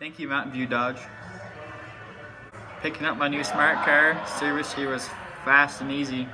Thank you Mountain View Dodge. Picking up my new smart car. Service here was fast and easy.